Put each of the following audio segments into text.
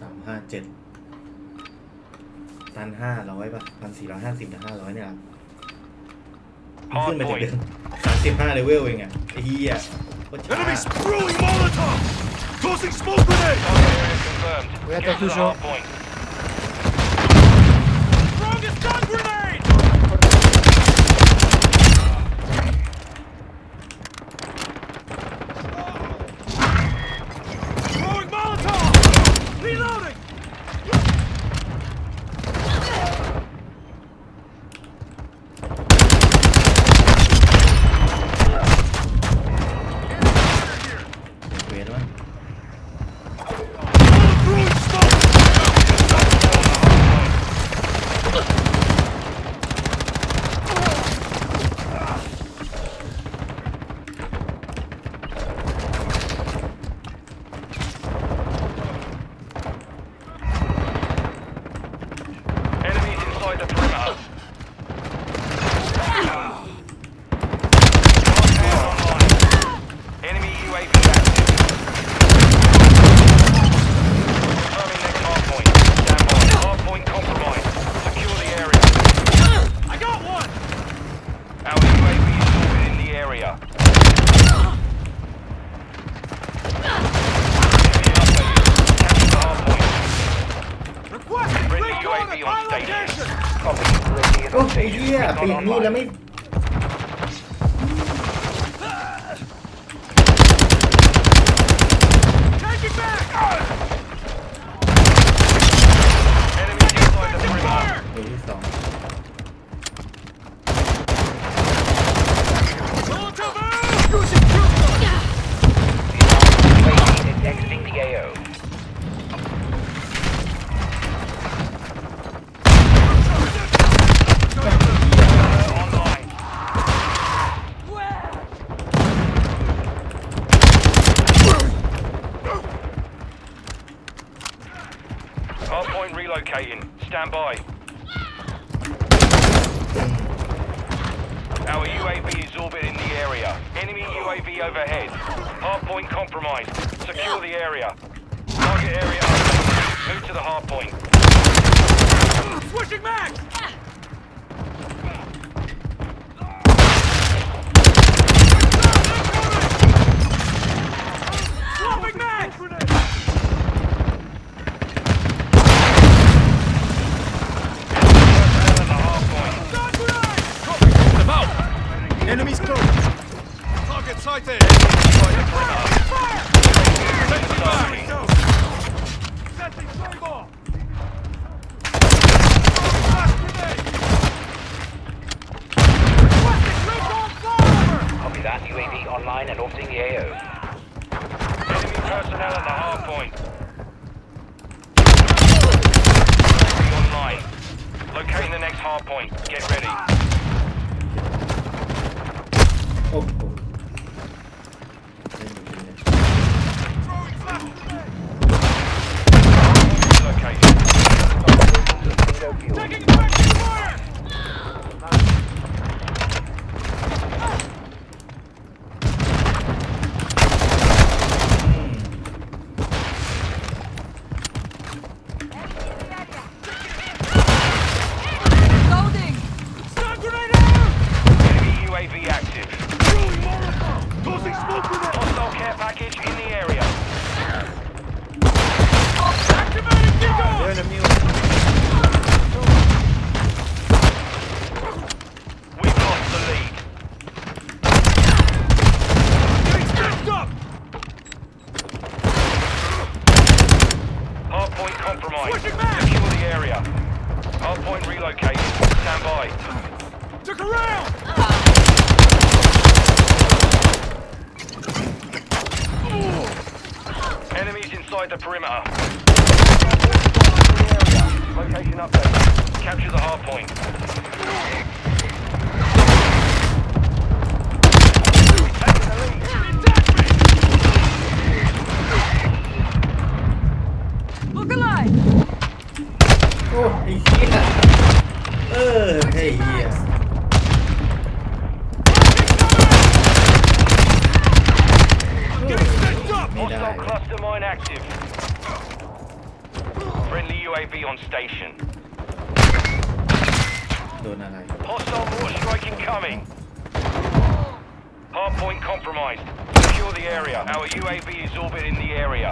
สามห้าเจ็ดพันห้าร้อยป่ะพันสี่ร้อยห้าสิบถึงห้าร้อยเนี่ยครับมันขึ้นไปถึงเดือนสามสิบห้าเลเวลเองอะไอ้เหี้ยโคตรช้า Enemy spewing Molotov! Tossing smoke grenade! Target area confirmed. Oui, Get attends, to the toujours. hard point. The perimeter. โอ้ on ไอ้ station. เหี้ย Recon ไปถึงนู่น online. แล้วไม่ Relocating. Stand by. Our UAV is orbiting the area. Enemy UAV overhead. Hardpoint compromised. Secure the area. Target area. Move to the hardpoint. Switching mags! Swapping mags! Personnel at the hardpoint. Gun grenade! Them out! Enemies close! Target sighted! Inside the perimeter. Fire! Setting Fire! target. Setting fire! Flash grenade! Requesting recon flyover! Copy that. UAV online and orbiting the AO. Enemy personnel at the hard point. UAV online. Locating the next hard point. Get ready. โ up there Capture the hard point. Look alive! Oh, yeah! Oh, hey, yeah! Hostile cluster mine active. UAV on station. โดนอะไร Hostile mortar strike incoming. Hardpoint compromised. Secure the area. Our UAV is orbiting the area.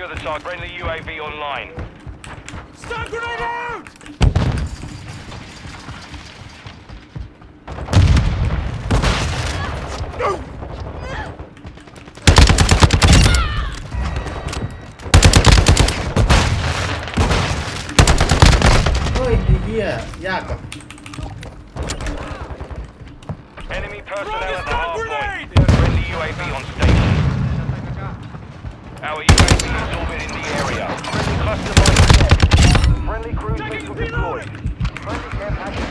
secure the target. Friendly UAV online. Stun grenade out! No! Yeah, Enemy personnel at the hard point. Friendly UAV on station. Our UAV is orbiting the area. Friendly cluster by Friendly cruise missile deployed. Friendly camp active.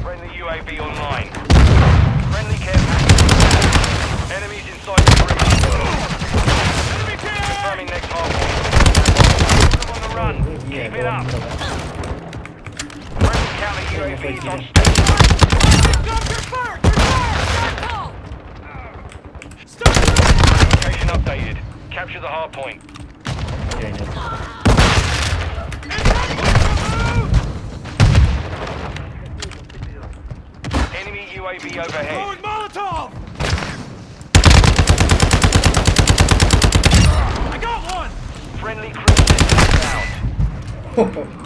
Friendly UAV online. Friendly camp active. Enemies inside the perimeter. Enemy KIA! Confirming next half on the run. Keep it up. Friendly counter UAV is on Capture the hard point. Okay, nice. Enemy UAV overhead. Throwing Molotov! I got one! Friendly cruiser down.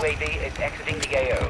UAV is exiting the AO.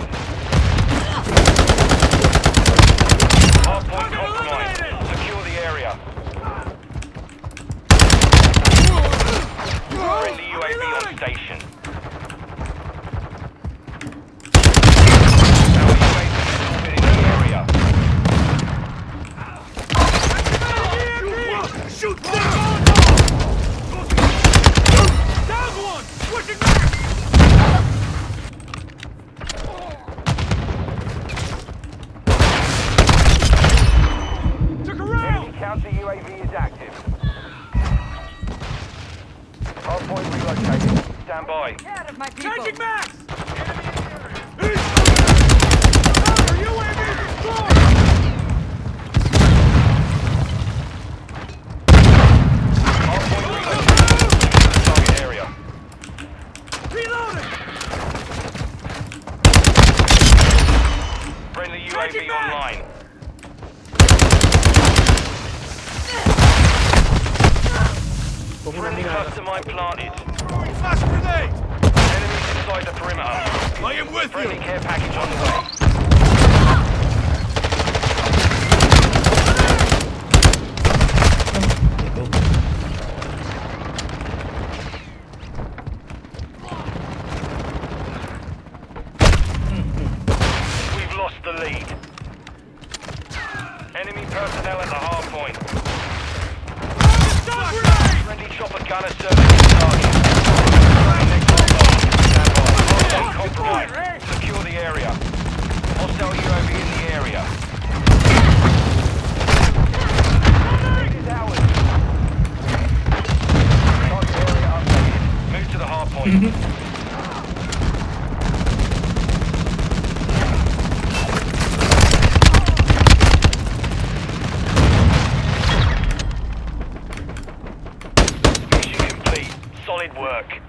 UAV is active. Hardpoint relocated. Stand by. Get out of my people. Changing back. With you! care package on the way. We've lost the lead. Enemy personnel at the hard point. Stop grenade! Friendly chopper gunner serving target. Next on guard. Stand by. Hardpoint compromised. Secure the area. Hostile UAV in the area. Lead is ours. Target area updated. Move to the hard point. Mission complete. Solid work.